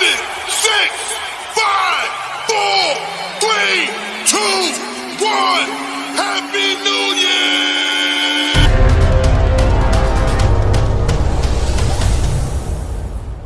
seven, six, five, four, three, two, one. Happy